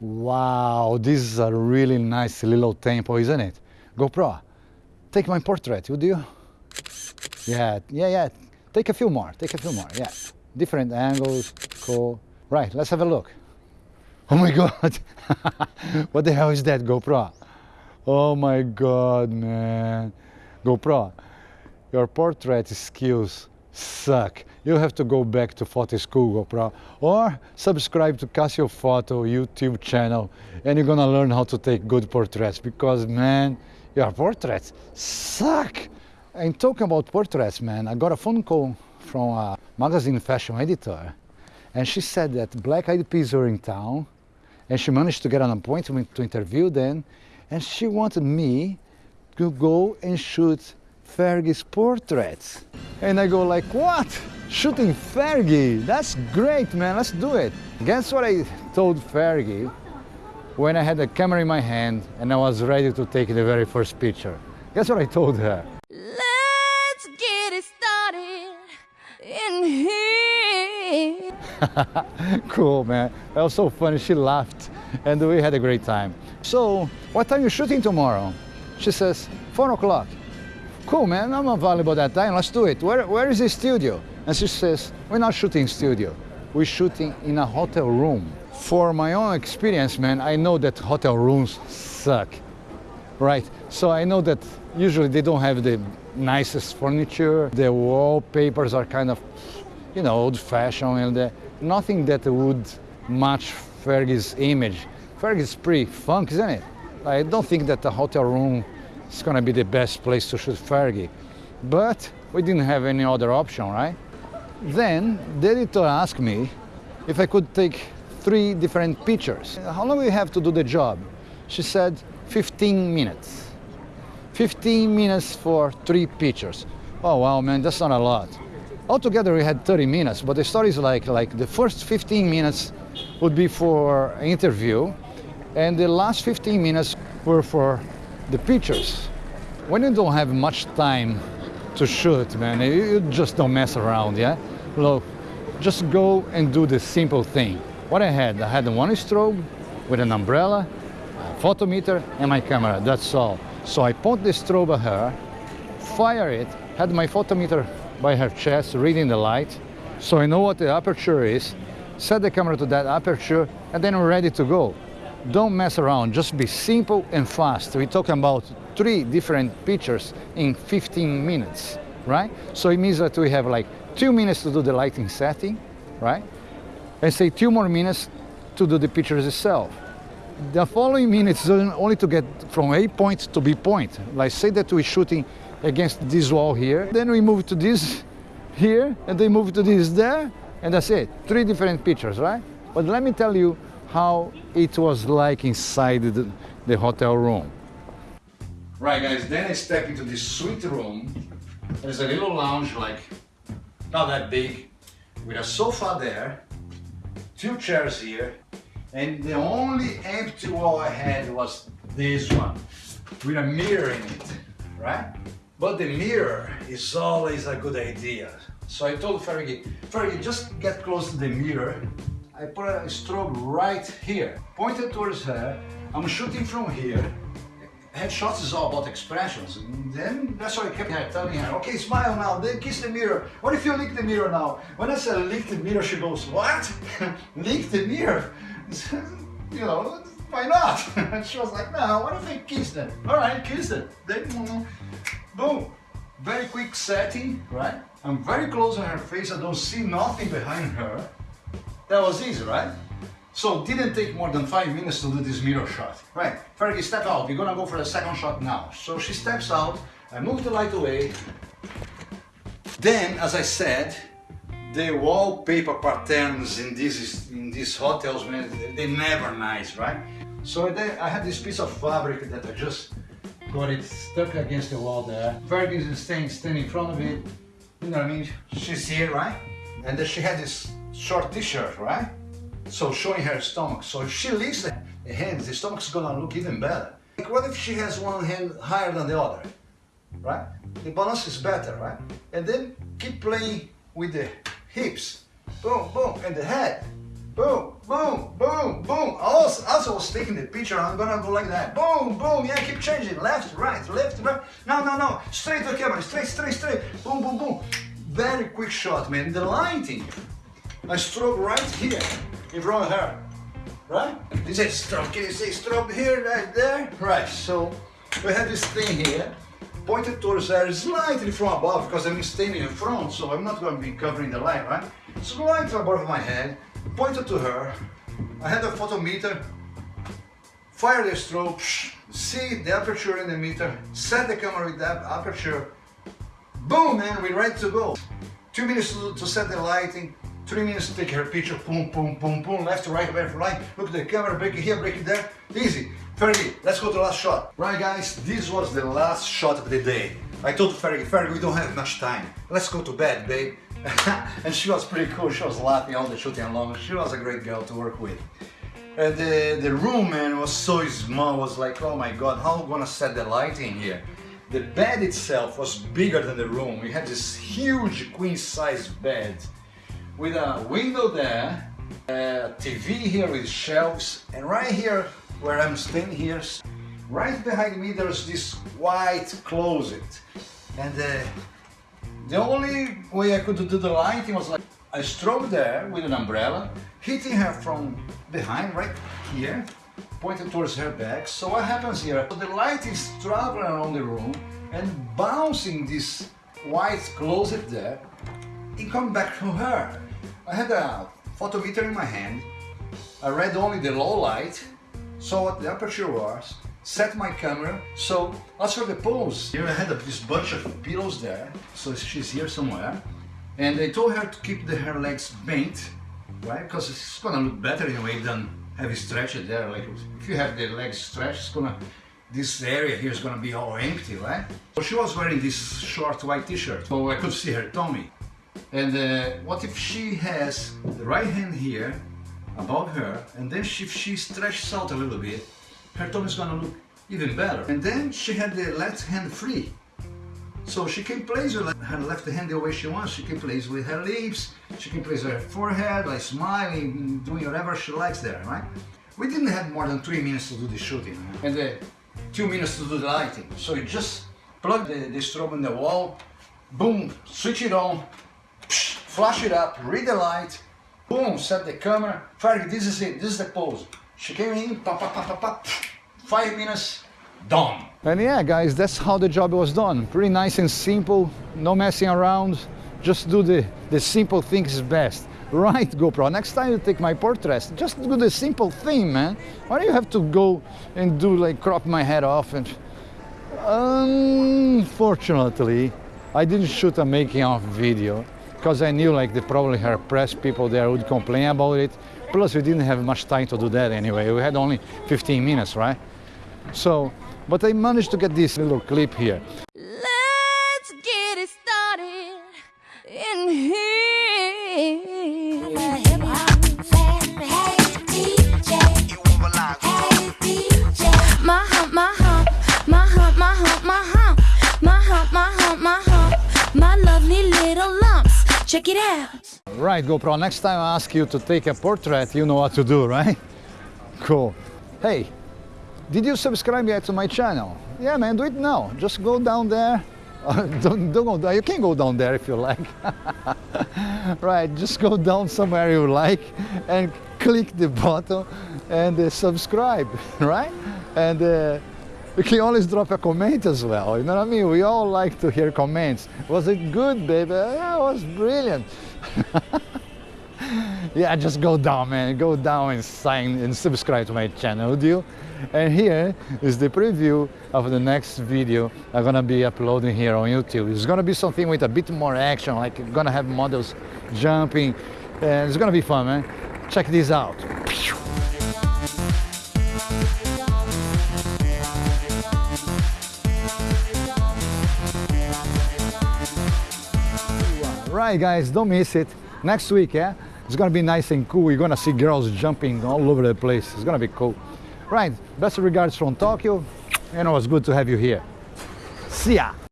Wow, this is a really nice little temple, isn't it? GoPro, take my portrait, would you? Yeah, yeah, yeah. Take a few more, take a few more, yeah. Different angles, cool. Right, let's have a look. Oh my God, what the hell is that GoPro? Oh my God, man. GoPro, your portrait skills suck. You have to go back to school, GoPro, or subscribe to Casio Photo YouTube channel and you're gonna learn how to take good portraits because man, your portraits suck. And talking about portraits, man, I got a phone call from a magazine fashion editor and she said that Black Eyed Peas were in town and she managed to get an appointment to interview them and she wanted me to go and shoot Fergie's portraits. And I go like, what? Shooting Fergie? That's great, man, let's do it. Guess what I told Fergie when I had the camera in my hand and I was ready to take the very first picture? Guess what I told her? Let's get it started in here. cool, man. That was so funny. She laughed and we had a great time. So, what time are you shooting tomorrow? She says, 4 o'clock. Cool, man. I'm available that time. Let's do it. Where, where is the studio? And she says, we're not shooting studio. We're shooting in a hotel room. For my own experience, man, I know that hotel rooms suck, right? So I know that usually they don't have the nicest furniture. The wallpapers are kind of, you know, old-fashioned and the, nothing that would match Fergie's image. Fergie's pretty funk, isn't it? I don't think that the hotel room is gonna be the best place to shoot Fergie. But we didn't have any other option, right? Then the editor asked me if I could take three different pictures. How long do you have to do the job? She said 15 minutes. 15 minutes for three pictures. Oh wow, man, that's not a lot. Altogether we had 30 minutes, but the story is like, like the first 15 minutes would be for interview, and the last 15 minutes were for the pictures. When you don't have much time to shoot, man, you just don't mess around, yeah? Look, just go and do the simple thing. What I had, I had one strobe with an umbrella, a photometer, and my camera, that's all. So I point the strobe at her, fire it, had my photometer by her chest, reading the light, so I know what the aperture is, set the camera to that aperture, and then we're ready to go. Don't mess around, just be simple and fast. We're talking about three different pictures in 15 minutes, right? So it means that we have like two minutes to do the lighting setting, right? And say two more minutes to do the pictures itself. The following minutes only to get from A point to B point. Like say that we're shooting against this wall here, then we move to this here, and then move to this there, and that's it. Three different pictures, right? But let me tell you how it was like inside the, the hotel room. Right guys, then I step into this suite room. There's a little lounge like not that big with a sofa there, two chairs here, and the only empty wall I had was this one with a mirror in it, right? But the mirror is always a good idea. So I told Fergie, Fergie, just get close to the mirror. I put a strobe right here, pointed towards her. I'm shooting from here. Headshots is all about expressions. And then that's why I kept her telling her, okay, smile now, then kiss the mirror. What if you lick the mirror now? When I said lick the mirror, she goes, what? lick the mirror? you know, why not? and she was like, no, what if I kiss it? All right, kiss it. Then, boom. Very quick setting, right? I'm very close on her face. I don't see nothing behind her. That was easy, right? So didn't take more than five minutes to do this mirror shot. Right, Fergie, step out. We're gonna go for the second shot now. So she steps out. I move the light away. Then, as I said, the wallpaper patterns in these in these hotels, man, they're never nice, right? So then I had this piece of fabric that I just got it stuck against the wall there. Fergie is staying, standing in front of it. You know what I mean? She's here, right? And then she had this short t-shirt, right? So showing her stomach. So if she lifts the hands, the stomach's gonna look even better. Like what if she has one hand higher than the other, right? The balance is better, right? And then keep playing with the hips, boom, boom, and the head. Boom, boom, boom, boom. Also, also was taking the picture, I'm gonna go like that. Boom, boom, yeah, keep changing. Left, right, left, right. No, no, no. Straight to the camera, straight, straight, straight. Boom, boom, boom. Very quick shot, man. The lighting. I strobe right here, in front of her. Right? This is strobe. Can you say strobe here, right there? Right, so we have this thing here pointed towards her slightly from above because I'm standing in front, so I'm not going to be covering the light, right? Slightly above my head, pointed to her. I had a photometer, fire the strobe, see the aperture in the meter, set the camera with that aperture. Boom, man, we're ready to go. Two minutes to, to set the lighting, three minutes take her picture, boom, boom, boom, boom, left right, left right. Look at the camera, break it here, break it there. Easy. Fergie, let's go to the last shot. Right guys, this was the last shot of the day. I told Fergie, Fergie, we don't have much time. Let's go to bed, babe. and she was pretty cool. She was laughing all the shooting along. She was a great girl to work with. And the, the room, man, was so small. I was like, oh my God, how am I gonna set the lighting here? The bed itself was bigger than the room. We had this huge queen size bed with a window there, a TV here with shelves, and right here where I'm standing here, right behind me there's this white closet. And uh, the only way I could do the lighting was like I strobe there with an umbrella, hitting her from behind right here, pointed towards her back. So what happens here? So the light is traveling around the room and bouncing this white closet there it comes back to her. I had a photometer in my hand. I read only the low light saw what the aperture was, set my camera. So as for the pose, here I had this bunch of pillows there. So she's here somewhere. And I told her to keep the, her legs bent, right? Because it's gonna look better in a way than have it stretched there. Like if you have the legs stretched, it's gonna, this area here is gonna be all empty, right? So she was wearing this short white t-shirt, so I could see her tummy. And uh, what if she has the right hand here above her and then if she stretches out a little bit her tongue is gonna look even better. And then she had the left hand free. So she can place her left hand the way she wants. She can place with her lips. She can place her forehead like smiling doing whatever she likes there right? We didn't have more than three minutes to do the shooting and uh, two minutes to do the lighting. So you just plug the, the strobe in the wall boom switch it on flash it up read the light Boom, set the camera. Fergie, this is it, this is the pose. She came in, pop, pop, pop, pop, pop. Five minutes, done. And yeah, guys, that's how the job was done. Pretty nice and simple, no messing around. Just do the, the simple things best. Right, GoPro, next time you take my portraits, just do the simple thing, man. Why do you have to go and do like crop my head off and... Unfortunately, I didn't shoot a making of video because I knew like the probably her press people there would complain about it. Plus we didn't have much time to do that anyway. We had only 15 minutes, right? So, but I managed to get this little clip here. Check it out. Right, GoPro, next time I ask you to take a portrait, you know what to do, right? Cool. Hey, did you subscribe yet to my channel? Yeah, man, do it now. Just go down there. Uh, don't, don't go. You can go down there if you like. right, just go down somewhere you like and click the button and uh, subscribe, right? And uh, you can always drop a comment as well. You know what I mean? We all like to hear comments. Was it good, baby? Yeah, it was brilliant. yeah, just go down, man. Go down and sign and subscribe to my channel, would you? And here is the preview of the next video I'm gonna be uploading here on YouTube. It's gonna be something with a bit more action, like gonna have models jumping, and it's gonna be fun, man. Check this out. Right guys, don't miss it. Next week, yeah? It's gonna be nice and cool. You're gonna see girls jumping all over the place. It's gonna be cool. Right, best regards from Tokyo. And it was good to have you here. See ya!